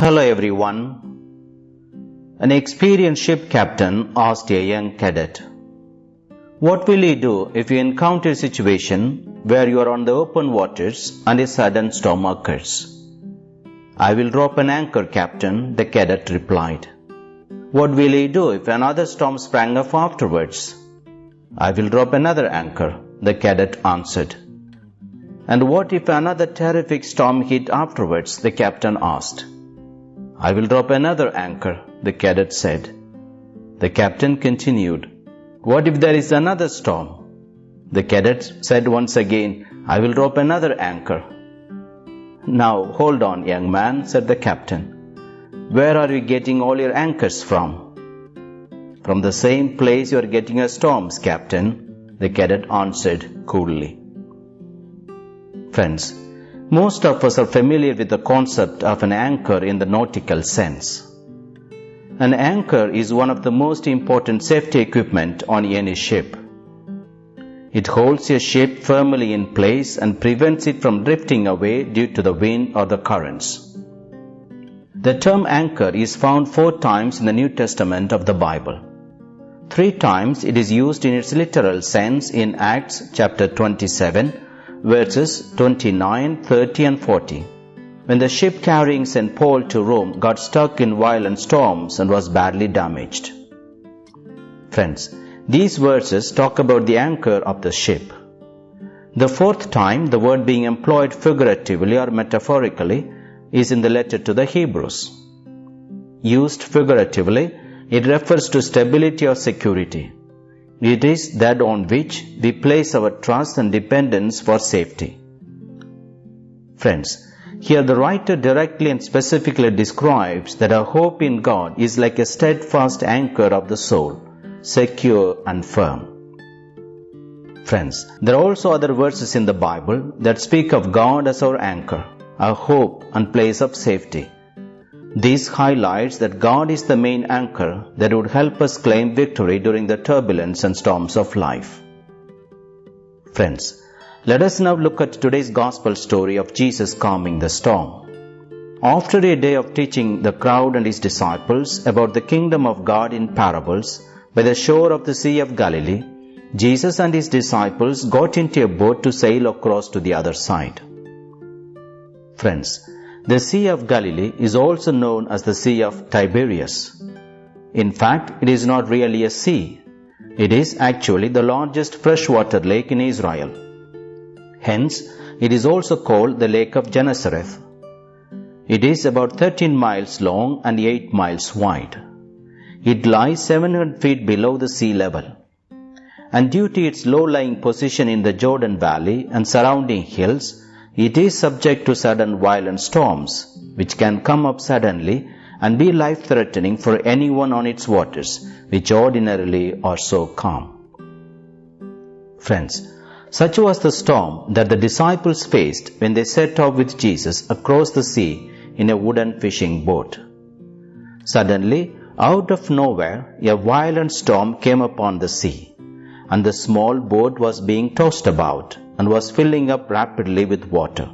Hello everyone. An experienced ship captain asked a young cadet, What will you do if you encounter a situation where you are on the open waters and a sudden storm occurs? I will drop an anchor, captain, the cadet replied. What will you do if another storm sprang up afterwards? I will drop another anchor, the cadet answered. And what if another terrific storm hit afterwards? the captain asked. I will drop another anchor, the cadet said. The captain continued, What if there is another storm? The cadet said once again, I will drop another anchor. Now hold on, young man, said the captain. Where are you getting all your anchors from? From the same place you are getting your storms, captain, the cadet answered coolly. Friends, most of us are familiar with the concept of an anchor in the nautical sense. An anchor is one of the most important safety equipment on any ship. It holds a ship firmly in place and prevents it from drifting away due to the wind or the currents. The term anchor is found four times in the New Testament of the Bible. Three times it is used in its literal sense in Acts chapter 27 verses 29, 30 and 40. When the ship carrying St. Paul to Rome got stuck in violent storms and was badly damaged. Friends, these verses talk about the anchor of the ship. The fourth time the word being employed figuratively or metaphorically is in the letter to the Hebrews. Used figuratively, it refers to stability or security. It is that on which we place our trust and dependence for safety. Friends, here the writer directly and specifically describes that our hope in God is like a steadfast anchor of the soul, secure and firm. Friends, there are also other verses in the Bible that speak of God as our anchor, our hope and place of safety. This highlights that God is the main anchor that would help us claim victory during the turbulence and storms of life. Friends, let us now look at today's gospel story of Jesus calming the storm. After a day of teaching the crowd and his disciples about the kingdom of God in parables by the shore of the Sea of Galilee, Jesus and his disciples got into a boat to sail across to the other side. Friends, the Sea of Galilee is also known as the Sea of Tiberias. In fact, it is not really a sea. It is actually the largest freshwater lake in Israel. Hence, it is also called the Lake of Gennesareth. It is about 13 miles long and 8 miles wide. It lies 700 feet below the sea level. And due to its low-lying position in the Jordan Valley and surrounding hills, it is subject to sudden violent storms, which can come up suddenly and be life threatening for anyone on its waters, which ordinarily are so calm. Friends, such was the storm that the disciples faced when they set off with Jesus across the sea in a wooden fishing boat. Suddenly, out of nowhere, a violent storm came upon the sea, and the small boat was being tossed about and was filling up rapidly with water.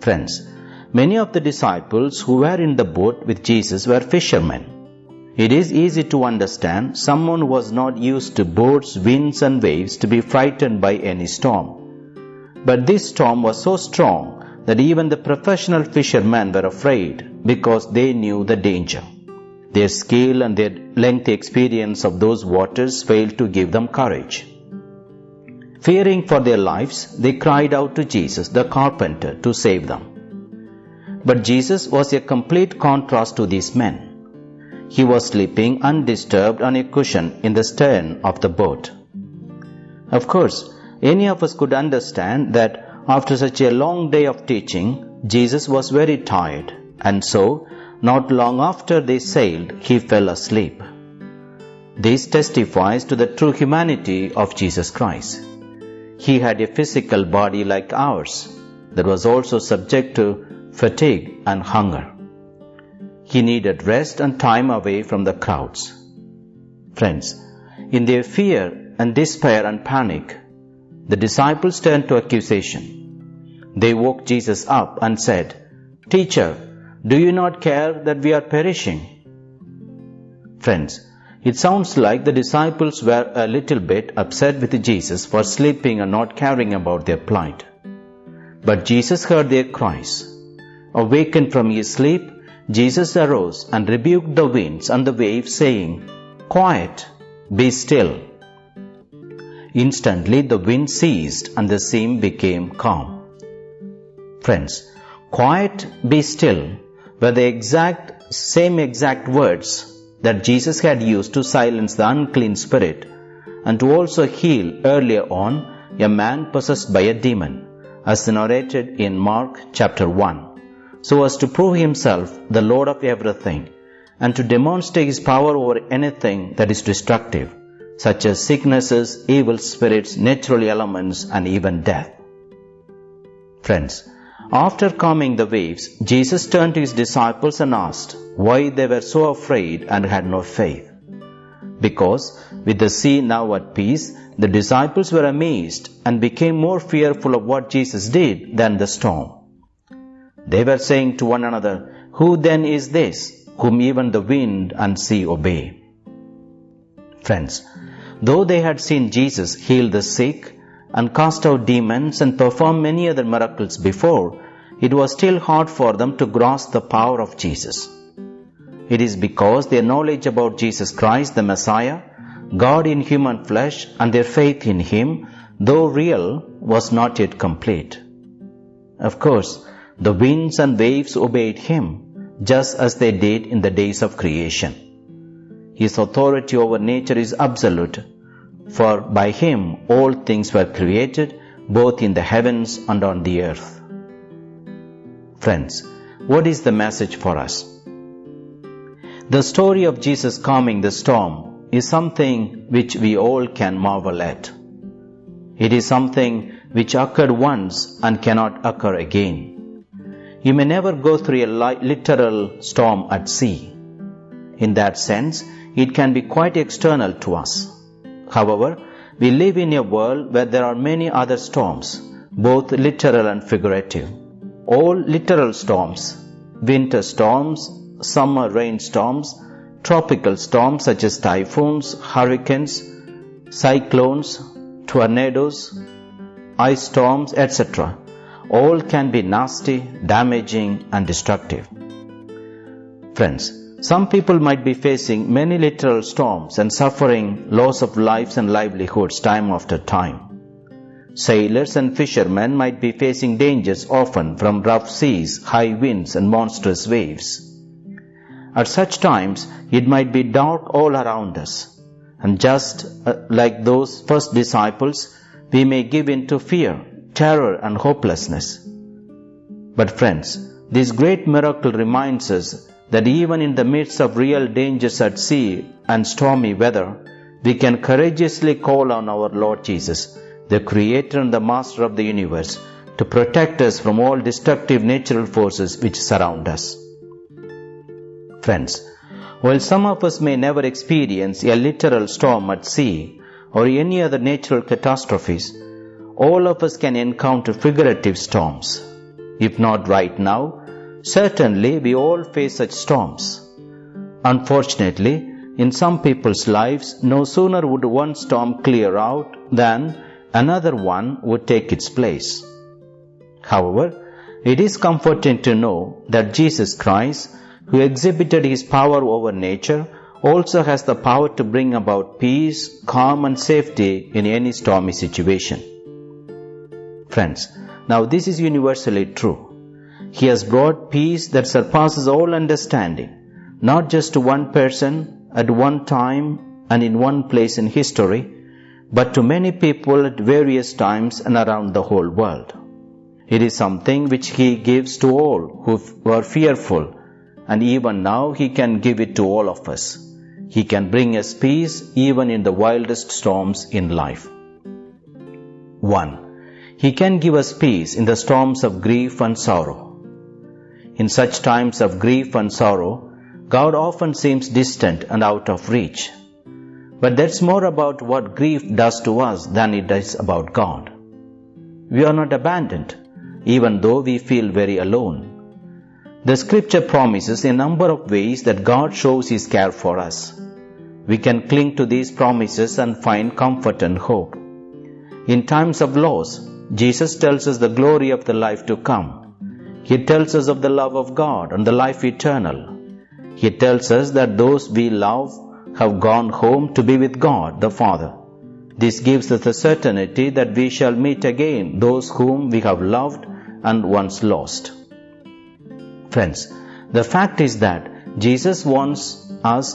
Friends, many of the disciples who were in the boat with Jesus were fishermen. It is easy to understand someone who was not used to boats, winds, and waves to be frightened by any storm. But this storm was so strong that even the professional fishermen were afraid because they knew the danger. Their skill and their lengthy experience of those waters failed to give them courage. Fearing for their lives, they cried out to Jesus, the carpenter, to save them. But Jesus was a complete contrast to these men. He was sleeping undisturbed on a cushion in the stern of the boat. Of course, any of us could understand that after such a long day of teaching, Jesus was very tired, and so, not long after they sailed, he fell asleep. This testifies to the true humanity of Jesus Christ. He had a physical body like ours that was also subject to fatigue and hunger. He needed rest and time away from the crowds. Friends, in their fear and despair and panic, the disciples turned to accusation. They woke Jesus up and said, Teacher, Do you not care that we are perishing? Friends, it sounds like the disciples were a little bit upset with Jesus for sleeping and not caring about their plight. But Jesus heard their cries. Awakened from his sleep, Jesus arose and rebuked the winds and the waves, saying, Quiet, be still. Instantly the wind ceased and the sea became calm. Friends, quiet, be still were the exact same exact words that Jesus had used to silence the unclean spirit and to also heal earlier on a man possessed by a demon, as narrated in Mark chapter 1, so as to prove himself the Lord of everything and to demonstrate his power over anything that is destructive, such as sicknesses, evil spirits, natural elements, and even death. Friends, after calming the waves, Jesus turned to his disciples and asked why they were so afraid and had no faith. Because, with the sea now at peace, the disciples were amazed and became more fearful of what Jesus did than the storm. They were saying to one another, Who then is this, whom even the wind and sea obey? Friends, though they had seen Jesus heal the sick, and cast out demons and perform many other miracles before, it was still hard for them to grasp the power of Jesus. It is because their knowledge about Jesus Christ, the Messiah, God in human flesh, and their faith in Him, though real, was not yet complete. Of course, the winds and waves obeyed Him, just as they did in the days of creation. His authority over nature is absolute, for by him all things were created, both in the heavens and on the earth. Friends, what is the message for us? The story of Jesus calming the storm is something which we all can marvel at. It is something which occurred once and cannot occur again. You may never go through a literal storm at sea. In that sense, it can be quite external to us. However, we live in a world where there are many other storms, both literal and figurative. All literal storms, winter storms, summer rainstorms, tropical storms such as typhoons, hurricanes, cyclones, tornadoes, ice storms, etc., all can be nasty, damaging, and destructive. Friends, some people might be facing many literal storms and suffering loss of lives and livelihoods time after time. Sailors and fishermen might be facing dangers often from rough seas, high winds, and monstrous waves. At such times, it might be dark all around us, and just uh, like those first disciples, we may give in to fear, terror, and hopelessness. But friends, this great miracle reminds us that even in the midst of real dangers at sea and stormy weather, we can courageously call on our Lord Jesus, the Creator and the Master of the universe, to protect us from all destructive natural forces which surround us. Friends, while some of us may never experience a literal storm at sea or any other natural catastrophes, all of us can encounter figurative storms. If not right now, Certainly, we all face such storms. Unfortunately, in some people's lives, no sooner would one storm clear out than another one would take its place. However, it is comforting to know that Jesus Christ, who exhibited his power over nature, also has the power to bring about peace, calm, and safety in any stormy situation. Friends, now this is universally true. He has brought peace that surpasses all understanding, not just to one person at one time and in one place in history, but to many people at various times and around the whole world. It is something which He gives to all who are fearful, and even now He can give it to all of us. He can bring us peace even in the wildest storms in life. 1. He can give us peace in the storms of grief and sorrow. In such times of grief and sorrow, God often seems distant and out of reach. But that's more about what grief does to us than it does about God. We are not abandoned, even though we feel very alone. The scripture promises a number of ways that God shows His care for us. We can cling to these promises and find comfort and hope. In times of loss, Jesus tells us the glory of the life to come. He tells us of the love of God and the life eternal. He tells us that those we love have gone home to be with God the Father. This gives us the certainty that we shall meet again those whom we have loved and once lost. Friends, the fact is that Jesus wants us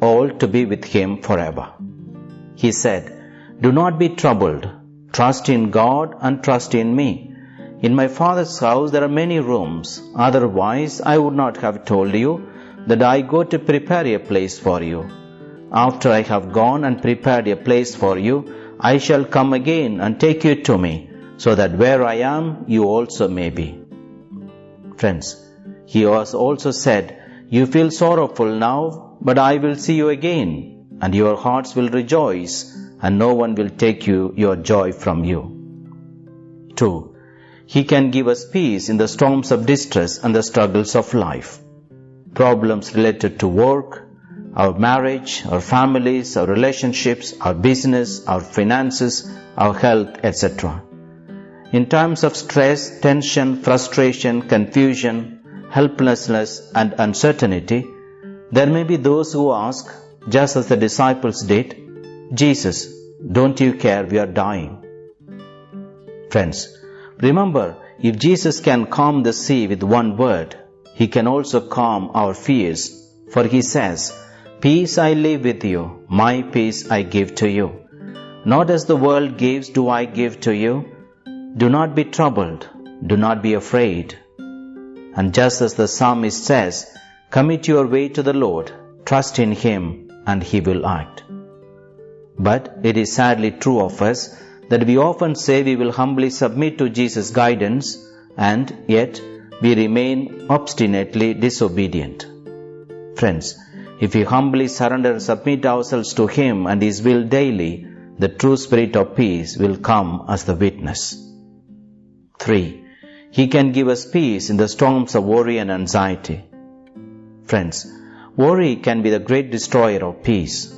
all to be with Him forever. He said, Do not be troubled. Trust in God and trust in me. In my Father's house there are many rooms. Otherwise, I would not have told you that I go to prepare a place for you. After I have gone and prepared a place for you, I shall come again and take you to me, so that where I am, you also may be. Friends, he has also said, You feel sorrowful now, but I will see you again, and your hearts will rejoice, and no one will take you your joy from you. 2. He can give us peace in the storms of distress and the struggles of life. Problems related to work, our marriage, our families, our relationships, our business, our finances, our health, etc. In times of stress, tension, frustration, confusion, helplessness, and uncertainty, there may be those who ask, just as the disciples did, Jesus, don't you care we are dying? Friends, remember, if Jesus can calm the sea with one word, he can also calm our fears, for he says, Peace I leave with you, my peace I give to you. Not as the world gives do I give to you. Do not be troubled, do not be afraid. And just as the psalmist says, commit your way to the Lord, trust in Him, and He will act. But it is sadly true of us that we often say we will humbly submit to Jesus' guidance, and yet we remain obstinately disobedient. Friends, if we humbly surrender and submit ourselves to Him and His will daily, the true spirit of peace will come as the witness. 3. He can give us peace in the storms of worry and anxiety. Friends, worry can be the great destroyer of peace.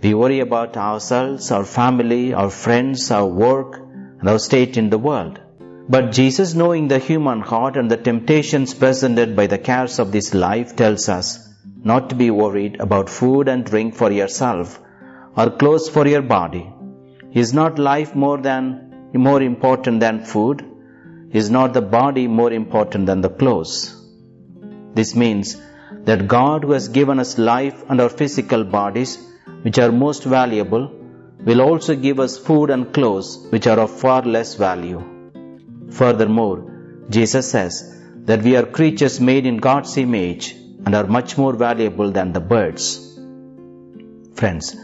We worry about ourselves, our family, our friends, our work, and our state in the world. But Jesus, knowing the human heart and the temptations presented by the cares of this life, tells us not to be worried about food and drink for yourself or clothes for your body. Is not life more than more important than food? Is not the body more important than the clothes? This means that God, who has given us life and our physical bodies, which are most valuable, will also give us food and clothes, which are of far less value. Furthermore, Jesus says that we are creatures made in God's image and are much more valuable than the birds. Friends,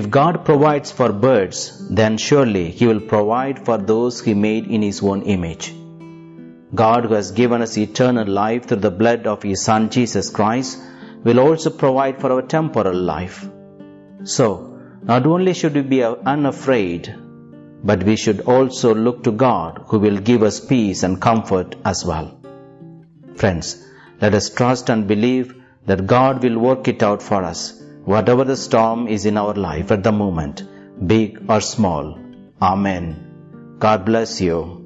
if God provides for birds, then surely He will provide for those He made in His own image. God, who has given us eternal life through the blood of His Son Jesus Christ, will also provide for our temporal life. So, not only should we be unafraid, but we should also look to God who will give us peace and comfort as well. Friends, let us trust and believe that God will work it out for us, whatever the storm is in our life at the moment, big or small. Amen. God bless you.